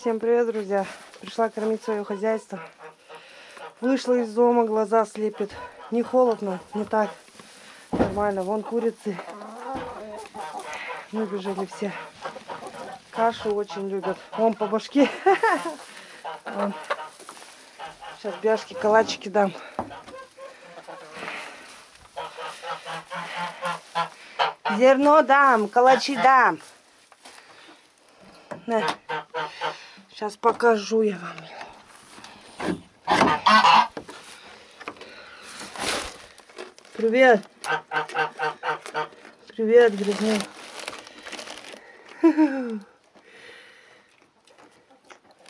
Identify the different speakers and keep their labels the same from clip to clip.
Speaker 1: Всем привет, друзья! Пришла кормить свое хозяйство. Вышла из дома, глаза слепит. Не холодно, не так. Нормально. Вон курицы. Выбежали все. Кашу очень любят. Вон по башке. Вон. Сейчас бяшки, калачики дам. Зерно дам, калачи дам. На. Сейчас покажу я вам. Привет. Привет, грязня.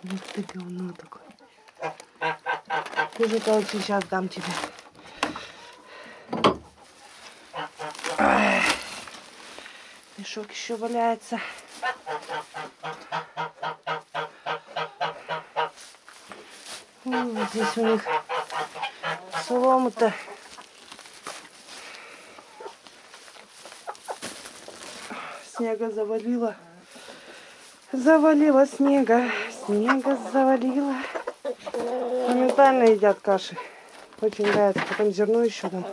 Speaker 1: Вот ты говно такое. Кушай, калачи, сейчас дам тебе. Мешок еще валяется. М, Вот здесь у них солома-то. Снега завалило. Завалило снега. Снега завалило. Моментально едят каши. Очень нравится. Потом зерно еще там.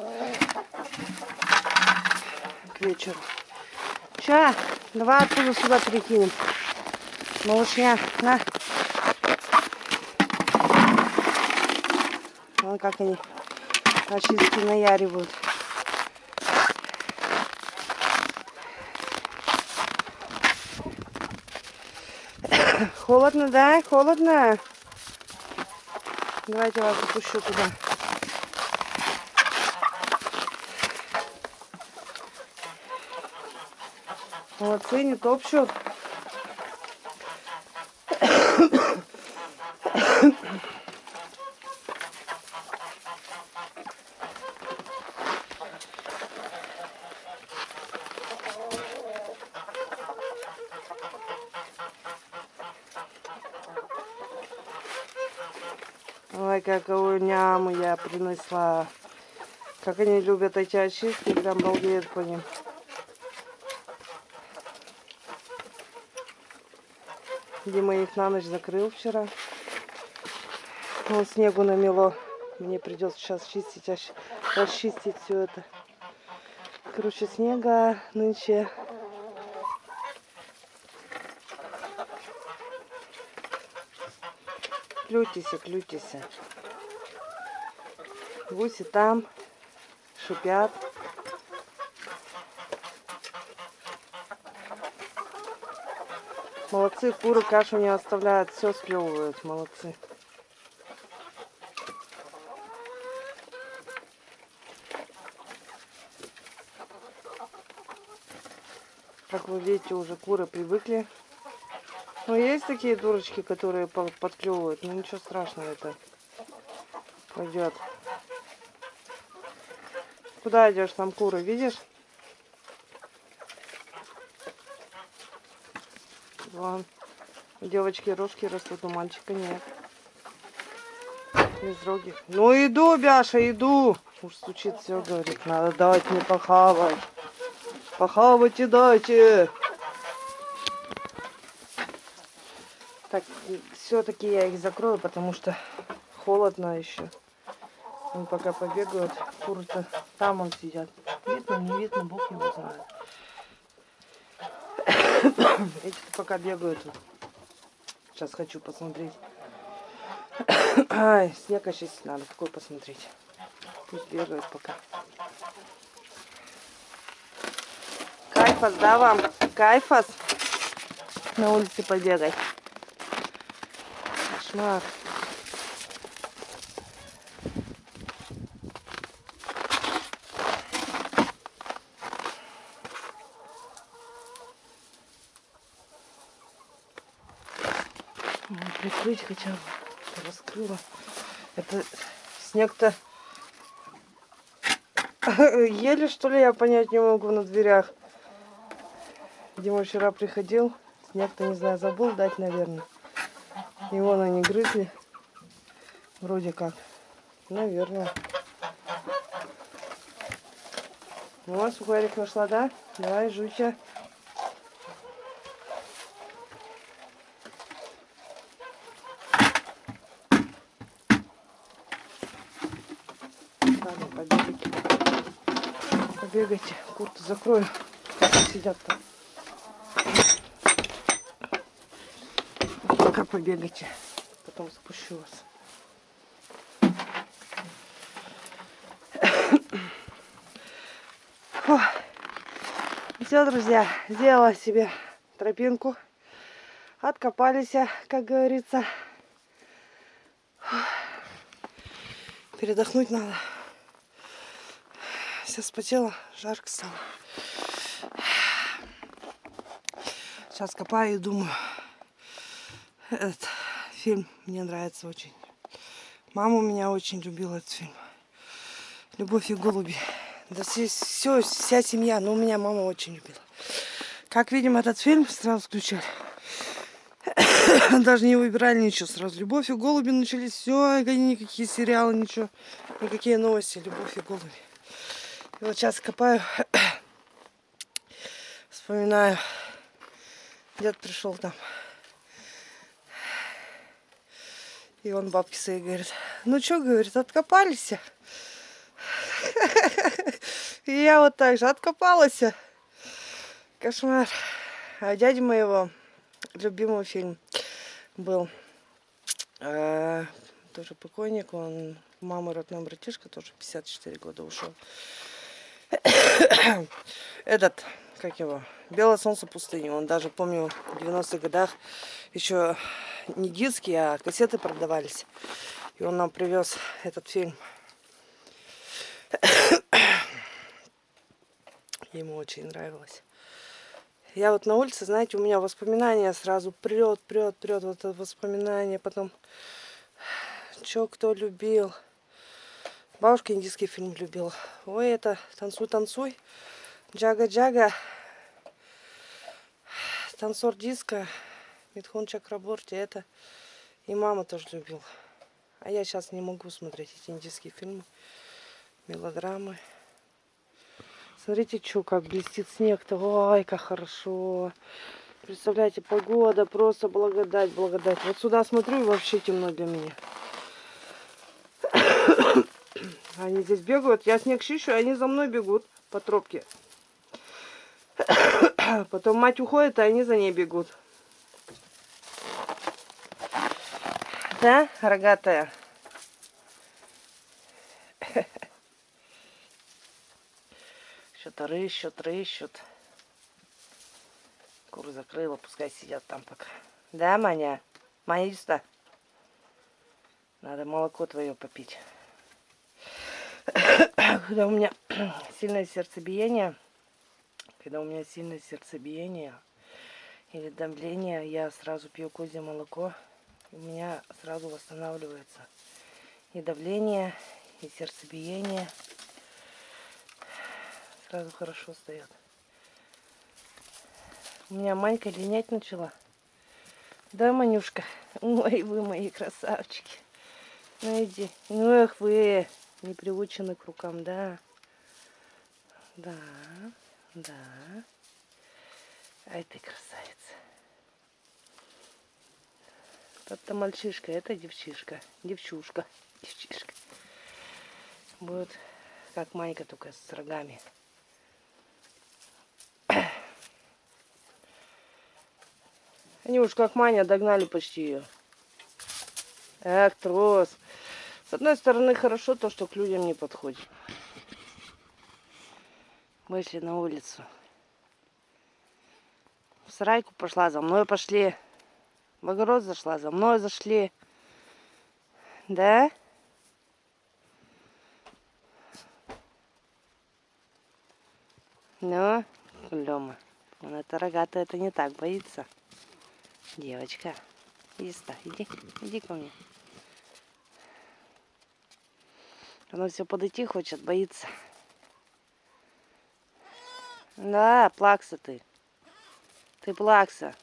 Speaker 1: К вечеру. Ща, давай оттуда сюда перекинем. Малышня, на. Как они очистки наяривают. Холодно, да? Холодно? Давайте вас запущу туда. Молодцы, не топчут. Ой, какую няму я принесла. Как они любят эти очистки, прям балдеют по ним. Дима их на ночь закрыл вчера. Вон снегу намело. Мне придется сейчас чистить, расчистить все это. Короче, снега нынче. Клютися, клютися. Гуси там шипят. Молодцы, куры кашу не оставляют, все склевывают, молодцы. Как вы видите, уже куры привыкли. Но есть такие дурочки, которые по- подклевывают. Ну ничего страшного, это пойдет. Куда идешь? Там куры, видишь? Вон. Девочки рожки растут, у мальчика нет. Безрогих. Ну иду, Бяша, иду. Уж стучит все, говорит, надо дать мне похавать. Похавайте дайте. Так, все-таки я их закрою, потому что холодно еще. Они пока побегают, куры-то там он сидят. Видно, не видно, Бог его знает. Эти пока бегают. Сейчас хочу посмотреть. Ай, снег очистить надо. Какой посмотреть? Пусть бегают пока. Кайфас, да, вам? Кайфас? На улице побегать. Кошмар. Прикрыть хотя бы. Раскрыла. Это снег-то еле что ли я понять не могу на дверях. Дима вчера приходил. Снег-то, не знаю, забыл дать, наверное. И вон они грызли. Вроде как. Наверное. Вот, сухарик нашла, да? Давай, жуйся. Ладно, ну, побегайте. Побегайте. Курту закрою. Сидят там. Пока побегайте. Потом спущу вас. Все, друзья, сделала себе тропинку. Откопались, как говорится. Передохнуть надо. Все спотела, жарко стало. Сейчас копаю и думаю. Этот фильм мне нравится очень. Мама у меня очень любила этот фильм. Любовь и голуби. Да все, все, вся семья, но у меня мама очень любила. Как видим, этот фильм сразу включали. Даже не выбирали ничего сразу. Любовь и голуби начались. Все, никакие сериалы, ничего. Никакие новости. Любовь и голуби. И вот сейчас копаю. Вспоминаю. Дед пришел там. И он бабке своей говорит, ну что, говорит, откопались. И я вот так же откопалась. Кошмар. А дядя моего любимый фильм был. А, тоже покойник. Он мама родной братишка, тоже 54 года ушел. Этот, как его, Белое солнце пустыни. Он даже, помню, в 90-х годах еще не диски, а кассеты продавались. И он нам привез этот фильм. Ему очень нравилось. Я вот на улице, знаете, у меня воспоминания сразу прет, прет, прет. Вот это воспоминание. Потом, что кто любил. Бабушка индийский фильм любила. Ой, это «Танцуй, танцуй». Джага-джага. Танцор диска. Митхун Чакраборти. Это и мама тоже любила. А я сейчас не могу смотреть эти индийские фильмы. Мелодрамы. Смотрите, что, как блестит снег-то. Ой, как хорошо. Представляете, погода, просто благодать, благодать. Вот сюда смотрю, и вообще темно для меня. Они здесь бегают. Я снег чищу, они за мной бегут по тропке. Потом мать уходит, а они за ней бегут. Да, рогатая? Что-то рыщут, рыщут. Куры закрыла, пускай сидят там пока. Да, Маня? Сюда. Надо молоко твое попить. Когда у меня сильное сердцебиение, когда у меня сильное сердцебиение или давление, я сразу пью козье молоко. У меня сразу восстанавливается и давление, и сердцебиение. Сразу хорошо стоят. У меня Манька линять начала. Да, Манюшка? Ой, вы мои красавчики. Ну иди. Ну эх вы, не приучены к рукам, да? Да, да. Ай ты красавица. Это мальчишка, это девчишка. Девчушка. Девчишка. Будет как майка, только с рогами. Они уж как Маня догнали почти ее. Эх, трос. С одной стороны, хорошо то, что к людям не подходит. Вышли на улицу. В сарайку пошла, за мной пошли. В огород зашла, за мной зашли. Да? Ну, Лёма, он это рогатый, это не так боится. Девочка, иди сюда, иди, иди ко мне. Она все подойти хочет, боится. Да, плакса ты. Ты плакса.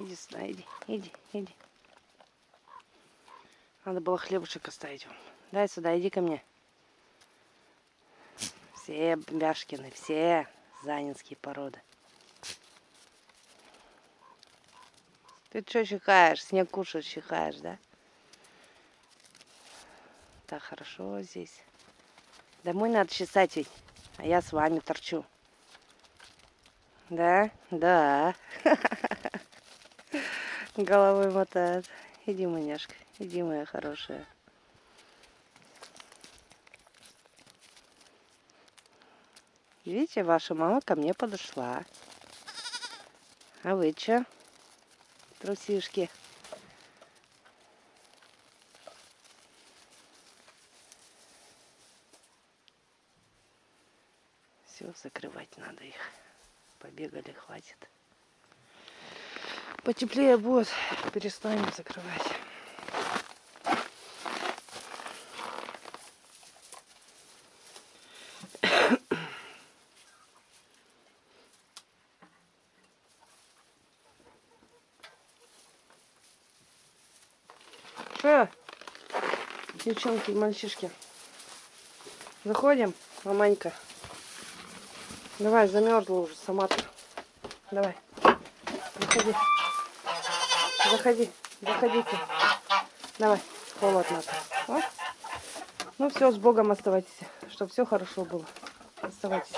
Speaker 1: Иди сюда, иди, иди, иди. Надо было хлебушек оставить вам. Дай сюда, иди ко мне. Все Бяшкины, все занинские породы. Ты что чихаешь? Снег кушаешь, чихаешь, да?
Speaker 2: так хорошо здесь. Домой надо чесать ведь, а я с вами торчу. Да? Да. Головой мотает. Иди, маняшка, иди, моя хорошая. Видите, ваша мама ко мне подошла. А вы что? Трусишки. Все, закрывать надо их. Побегали, хватит. Потеплее будет, перестанем закрывать.
Speaker 1: Что? Девчонки мальчишки. Заходим, маманька. Давай, замерзла уже сама-то. Давай. Заходи. Заходи. Заходите. Давай. Холодно. Вот. Ну все, с Богом оставайтесь. Чтобы все хорошо было. Оставайтесь.